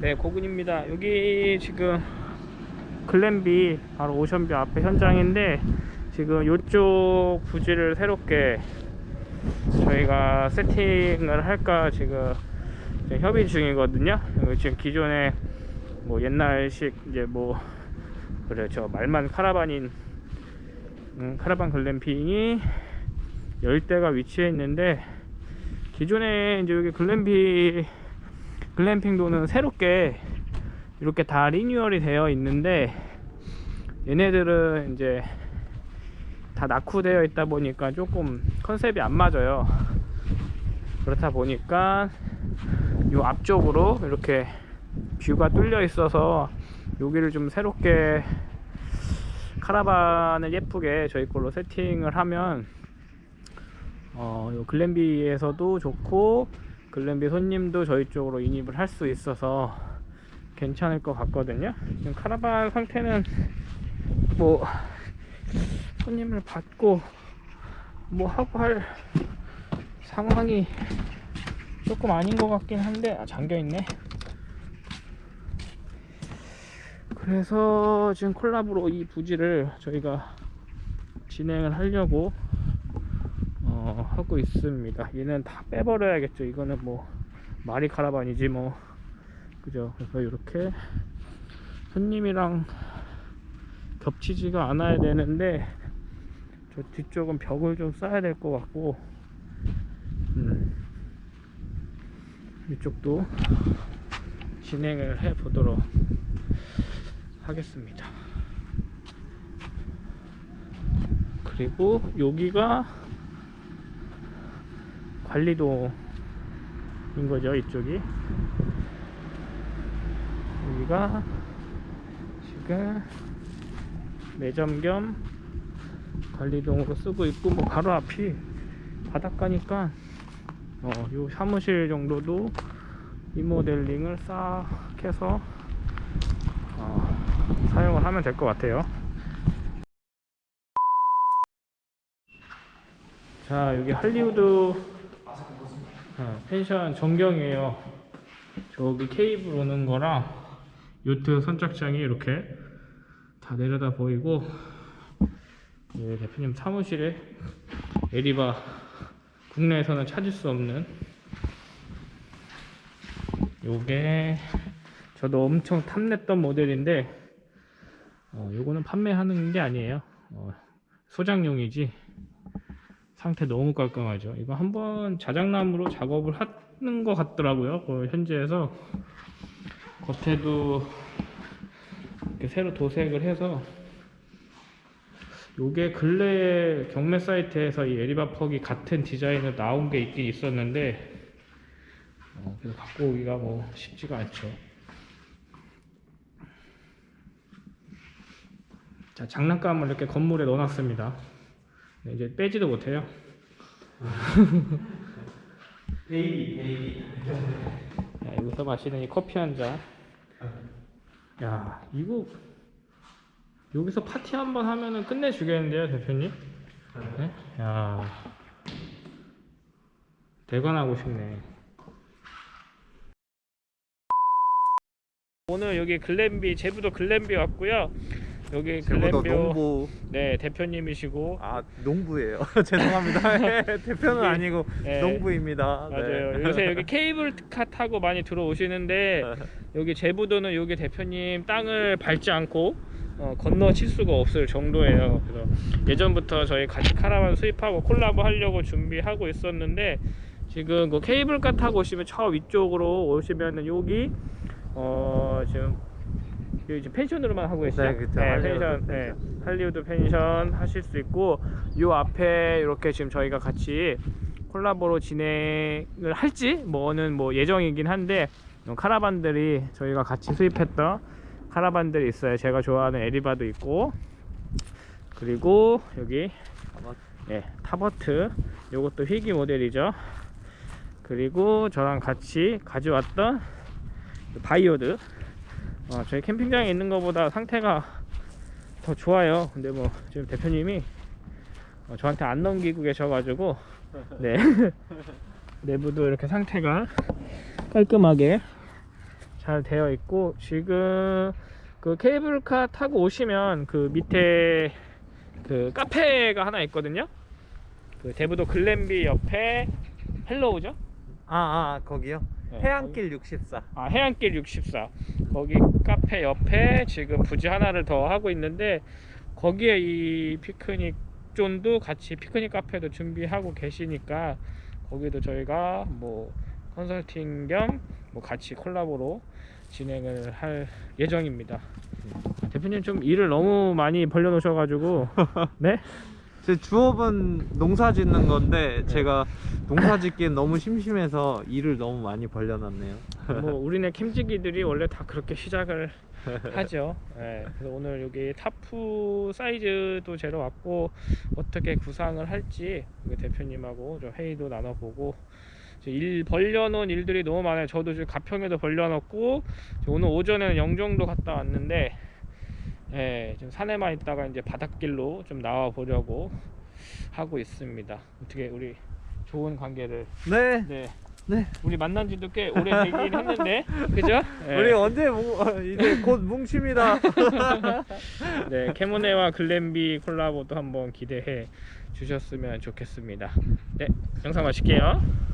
네, 고근입니다. 여기 지금 글램비 바로 오션뷰 앞에 현장인데 지금 이쪽 부지를 새롭게 저희가 세팅을 할까 지금 협의 중이거든요. 지금 기존에 뭐 옛날식 이제 뭐 그렇죠 말만 카라반인 음, 카라반 글램핑이 열대가 위치해 있는데 기존에 이제 여기 글램비 글램핑도는 새롭게 이렇게 다 리뉴얼이 되어 있는데 얘네들은 이제 다 낙후되어 있다 보니까 조금 컨셉이 안 맞아요. 그렇다 보니까 요 앞쪽으로 이렇게 뷰가 뚫려 있어서 여기를 좀 새롭게 카라반을 예쁘게 저희 걸로 세팅을 하면 어, 요 글램비에서도 좋고 글램비 손님도 저희 쪽으로 인입을 할 수 있어서 괜찮을 것 같거든요. 지금 카라반 상태는 뭐 손님을 받고 뭐 하고 할 상황이 조금 아닌 것 같긴 한데 아 잠겨 있네. 그래서 지금 콜라보로 이 부지를 저희가 진행을 하려고 어, 하고 있습니다. 얘는 다 빼버려야겠죠. 이거는 뭐 마리 카라반이지 뭐. 그죠? 그래서 이렇게 손님이랑 겹치지가 않아야 되는데 저 뒤쪽은 벽을 좀 쌓아야 될 것 같고 음, 이쪽도 진행을 해 보도록 하겠습니다. 그리고 여기가 관리도인 거죠 이쪽이. 여기가 지금 매점 겸 관리동으로 쓰고 있고 뭐 바로 앞이 바닷가니까 어, 요 사무실 정도도 리모델링을 싹 해서 어, 사용을 하면 될 것 같아요. 자 여기 할리우드 어, 펜션 전경이에요. 저기 케이블 오는 거랑 요트 선착장이 이렇게 다 내려다 보이고 예, 대표님 사무실에 에리바 국내에서는 찾을 수 없는 요게 저도 엄청 탐냈던 모델인데 어, 요거는 판매하는 게 아니에요. 어, 소장용이지 상태 너무 깔끔하죠. 이거 한번 자작나무로 작업을 하는 것 같더라고요. 그 현지에서 겉에도 이렇게 새로 도색을 해서 요게 근래 경매 사이트에서 이 에리바 퍽이 같은 디자인으로 나온 게 있긴 있었는데 어, 그래서 갖고 오기가 뭐 쉽지가 않죠. 자 장난감을 이렇게 건물에 넣어놨습니다. 네, 이제 빼지도 못해요. baby baby. 야, 여기서 마시는 이 커피 한 잔. 야 이거 여기서 파티 한 번 하면은 끝내주겠는데요 대표님? 네? 야. 대관하고 싶네. 오늘 여기 글램비 제부도 글램비 왔고요 여기 글램비 농부 네 대표님이시고 아 농부예요 죄송합니다 네, 대표는 이게- 아니고 네. 농부입니다 맞아요. 네. 요새 여기 케이블카 타고 많이 들어오시는데 여기 제부도는 여기 대표님 땅을 밟지 않고 어, 건너 칠 수가 없을 정도예요. 그래서 예전부터 저희 같이 카라반 수입하고 콜라보 하려고 준비하고 있었는데 지금 그 케이블카 타고 오시면 저 위쪽으로 오시면은 여기 어 지금 여기 지금 펜션으로만 하고 계시죠? 네, 그쵸. 할리우드 펜션, 네. 할리우드 펜션 하실 수 있고 요 앞에 이렇게 지금 저희가 같이 콜라보로 진행을 할지 뭐는 뭐 예정이긴 한데 어, 카라반들이 저희가 같이 수입했던 카라반들이 있어요. 제가 좋아하는 에리바도 있고 그리고 여기 예, 타버트 요것도 희귀 모델이죠. 그리고 저랑 같이 가져왔던 바이오드 어, 저희 캠핑장에 있는 것보다 상태가 더 좋아요. 근데 뭐 지금 대표님이 어, 저한테 안 넘기고 계셔가지고 네 내부도 이렇게 상태가 깔끔하게 잘 되어 있고 지금 그 케이블카 타고 오시면 그 밑에 그 카페가 하나 있거든요. 그 대부도 글램비 옆에 헬로우죠? 아, 아 거기요? 네, 해안길 64. 아 해안길 64 거기 카페 옆에 지금 부지 하나를 더 하고 있는데 거기에 이 피크닉 존도 같이 피크닉 카페도 준비하고 계시니까 거기도 저희가 뭐 컨설팅 겸 뭐 같이 콜라보로 진행을 할 예정입니다. 아, 대표님 좀 일을 너무 많이 벌려놓으셔가지고 네? 제 주업은 농사 짓는 건데 제가 농사 짓기엔 너무 심심해서 일을 너무 많이 벌려놨네요. 뭐 우리네 캠지기들이 원래 다 그렇게 시작을 하죠. 예, 그래서 오늘 여기 타프 사이즈도 재러 왔고 어떻게 구상을 할지 대표님하고 좀 회의도 나눠보고 일 벌려놓은 일들이 너무 많아요. 저도 지금 가평에도 벌려놓고 오늘 오전에는 영종도 갔다 왔는데 예, 지금 산에만 있다가 이제 바닷길로 좀 나와 보려고 하고 있습니다. 어떻게 우리 좋은 관계를 네. 네. 네. 우리 만난 지도 꽤 오래 되긴 했는데 그죠? 예. 우리 언제 뭉, 어, 이제 곧 뭉칩니다. 네, 캐모네와 글램비 콜라보도 한번 기대해 주셨으면 좋겠습니다. 네, 영상 마칠게요.